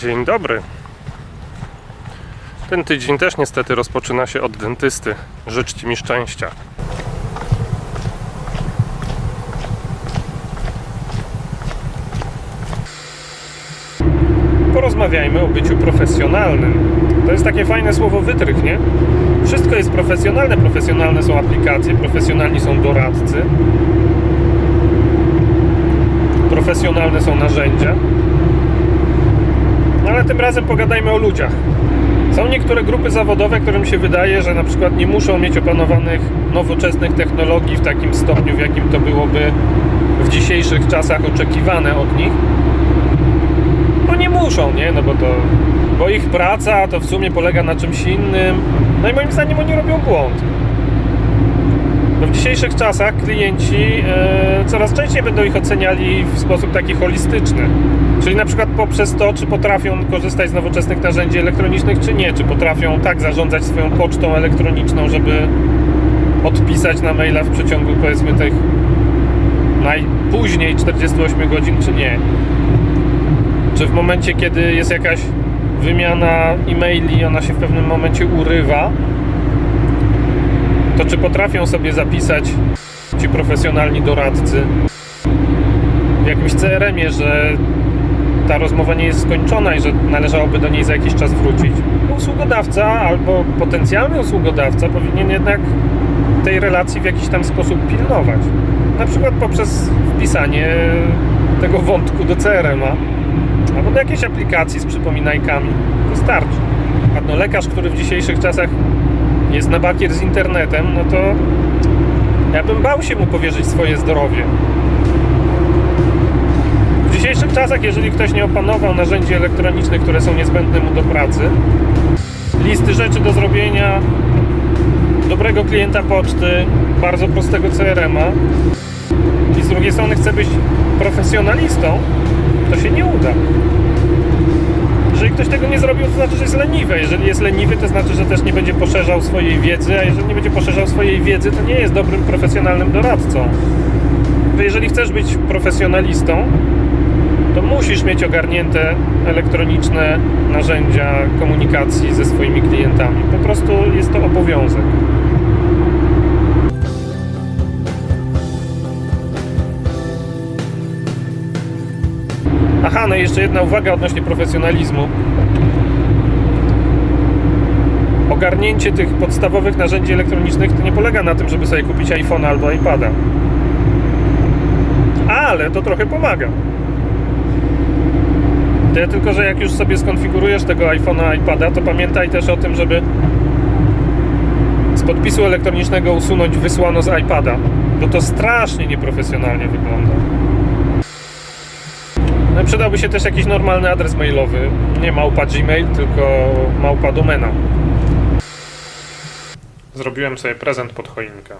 Dzień dobry. Ten tydzień też niestety rozpoczyna się od dentysty. Życzcie mi szczęścia. Porozmawiajmy o byciu profesjonalnym. To jest takie fajne słowo wytrych, nie? Wszystko jest profesjonalne. Profesjonalne są aplikacje, profesjonalni są doradcy, profesjonalne są narzędzia. No ale tym razem pogadajmy o ludziach. Są niektóre grupy zawodowe, którym się wydaje, że na przykład nie muszą mieć opanowanych nowoczesnych technologii w takim stopniu, w jakim to byłoby w dzisiejszych czasach oczekiwane od nich. No nie muszą, nie? No bo to bo ich praca to w sumie polega na czymś innym. No i moim zdaniem oni robią błąd. Dzisiejszych czasach klienci e, coraz częściej będą ich oceniali w sposób taki holistyczny. Czyli na przykład poprzez to, czy potrafią korzystać z nowoczesnych narzędzi elektronicznych, czy nie. Czy potrafią tak zarządzać swoją pocztą elektroniczną, żeby odpisać na maila w przeciągu powiedzmy tych najpóźniej 48 godzin, czy nie. Czy w momencie, kiedy jest jakaś wymiana e-maili, ona się w pewnym momencie urywa, to czy potrafią sobie zapisać ci profesjonalni doradcy w jakimś CRM-ie, że ta rozmowa nie jest skończona i że należałoby do niej za jakiś czas wrócić. Usługodawca albo potencjalny usługodawca powinien jednak tej relacji w jakiś tam sposób pilnować. Na przykład poprzez wpisanie tego wątku do CRM-a albo do jakiejś aplikacji z przypominajkami. Wystarczy. A no lekarz, który w dzisiejszych czasach jest na bakier z internetem, no to ja bym bał się mu powierzyć swoje zdrowie. W dzisiejszych czasach, jeżeli ktoś nie opanował narzędzi elektronicznych, które są niezbędne mu do pracy, listy rzeczy do zrobienia, dobrego klienta poczty, bardzo prostego CRM-a i z drugiej strony chce być profesjonalistą, to się nie uda. Jeżeli ktoś tego nie zrobił, to znaczy, że jest leniwy. Jeżeli jest leniwy, to znaczy, że też nie będzie poszerzał swojej wiedzy, a jeżeli nie będzie poszerzał swojej wiedzy, to nie jest dobrym profesjonalnym doradcą. Jeżeli chcesz być profesjonalistą, to musisz mieć ogarnięte elektroniczne narzędzia komunikacji ze swoimi klientami. Po prostu jest to obowiązek. Jeszcze jedna uwaga odnośnie profesjonalizmu. Ogarnięcie tych podstawowych narzędzi elektronicznych to nie polega na tym, żeby sobie kupić iPhone albo iPada. Ale to trochę pomaga. Tyle tylko, że jak już sobie skonfigurujesz tego iPhone'a, iPada, to pamiętaj też o tym, żeby z podpisu elektronicznego usunąć wysłano z iPada, bo to strasznie nieprofesjonalnie wygląda. Przydałby się też jakiś normalny adres mailowy. Nie małpa Gmail, tylko małpa domena. Zrobiłem sobie prezent pod choinkę.